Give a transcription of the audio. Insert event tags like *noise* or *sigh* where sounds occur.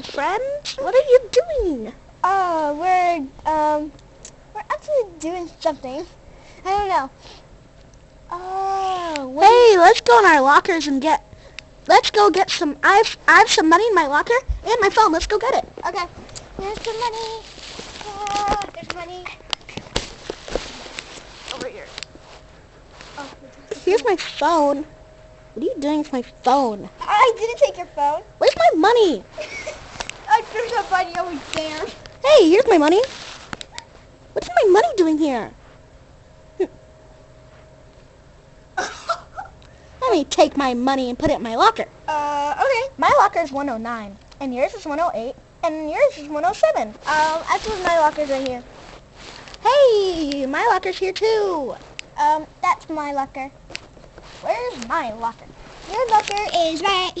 Hey, friends, what are you doing? Oh, we're um, we're actually doing something. I don't know. Oh, what Hey, let's go in our lockers and get. Let's go get some. I've I have some money in my locker and my phone. Let's go get it. Okay. There's the money. Ah, there's money. Over here. Oh, Here's my phone. What are you doing with my phone? I didn't take your phone. Where's my money? *laughs* I threw the money over there. Hey, here's my money. What's my money doing here? *laughs* Let me take my money and put it in my locker. uh, okay. My locker is 109, and yours is 108, and yours is 107. Um, actually, my locker's right here. Hey, my locker's here too. Um, that's my locker. Where's my locker? Your locker is right